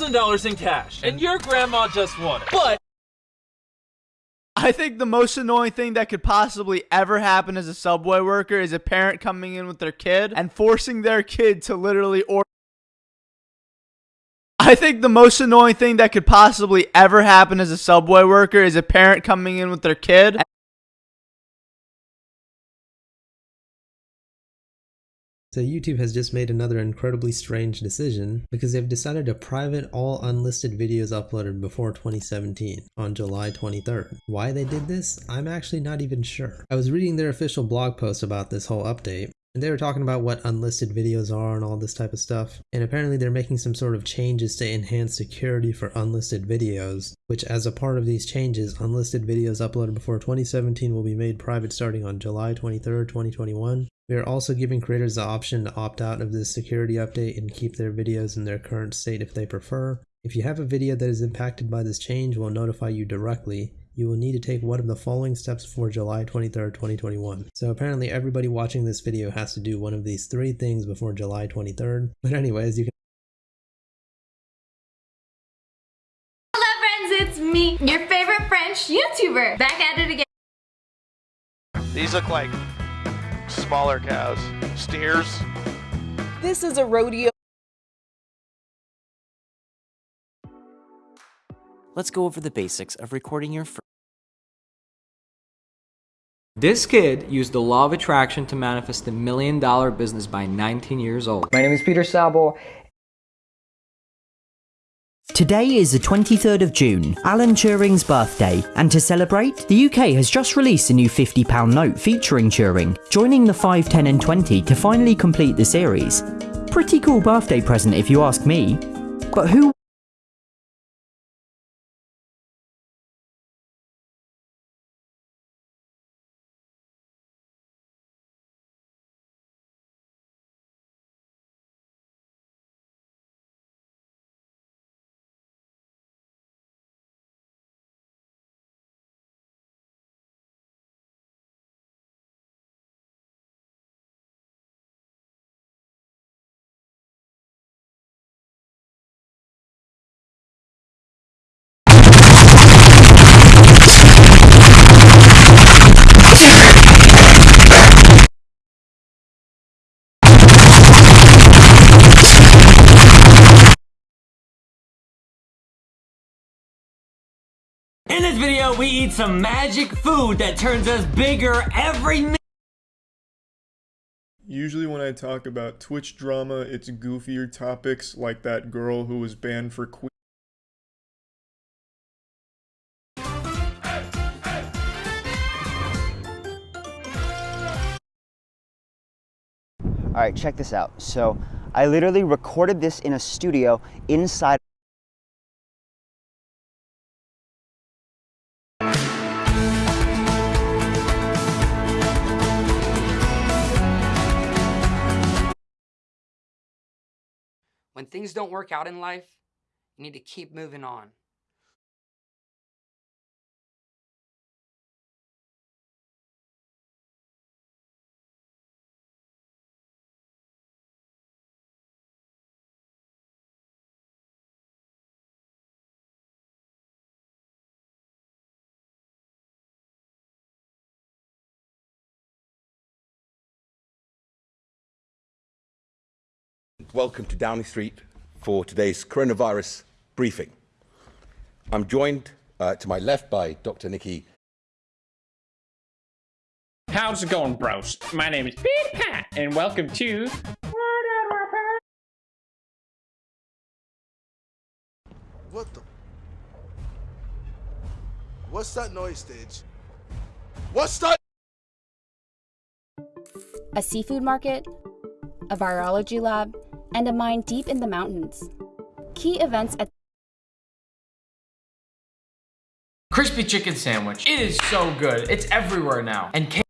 $1,000 in cash, and your grandma just won it. But I think the most annoying thing that could possibly ever happen as a subway worker is a parent coming in with their kid and forcing their kid to literally order. I think the most annoying thing that could possibly ever happen as a subway worker is a parent coming in with their kid So YouTube has just made another incredibly strange decision because they've decided to private all unlisted videos uploaded before 2017 on July 23rd. Why they did this, I'm actually not even sure. I was reading their official blog post about this whole update and they were talking about what unlisted videos are and all this type of stuff. And apparently they're making some sort of changes to enhance security for unlisted videos, which as a part of these changes, unlisted videos uploaded before 2017 will be made private starting on July 23rd, 2021. We are also giving creators the option to opt out of this security update and keep their videos in their current state if they prefer. If you have a video that is impacted by this change, we'll notify you directly. You will need to take one of the following steps before July 23rd, 2021. So apparently everybody watching this video has to do one of these three things before July 23rd. But anyways, you can Hello friends, it's me, your favorite French YouTuber, back at it again. These look like smaller cows. Steers. This is a rodeo. Let's go over the basics of recording your first. This kid used the law of attraction to manifest a million dollar business by 19 years old. My name is Peter Sabo. Today is the 23rd of June, Alan Turing's birthday, and to celebrate, the UK has just released a new £50 note featuring Turing, joining the 5, 10 and 20 to finally complete the series. Pretty cool birthday present if you ask me. But who in this video, we eat some magic food that turns us bigger every minute. Usually when I talk about Twitch drama, it's goofier topics like that girl who was banned for que- All right, check this out. So I literally recorded this in a studio inside When things don't work out in life, you need to keep moving on. Welcome to Downing Street for today's coronavirus briefing. I'm joined uh, to my left by Dr. Nikki. How's it going, bros? My name is Big Pat, and welcome to. What the? What's that noise, stage? What's that? A seafood market, a virology lab, and a mine deep in the mountains. Key events at Crispy chicken sandwich. It is so good. It's everywhere now. And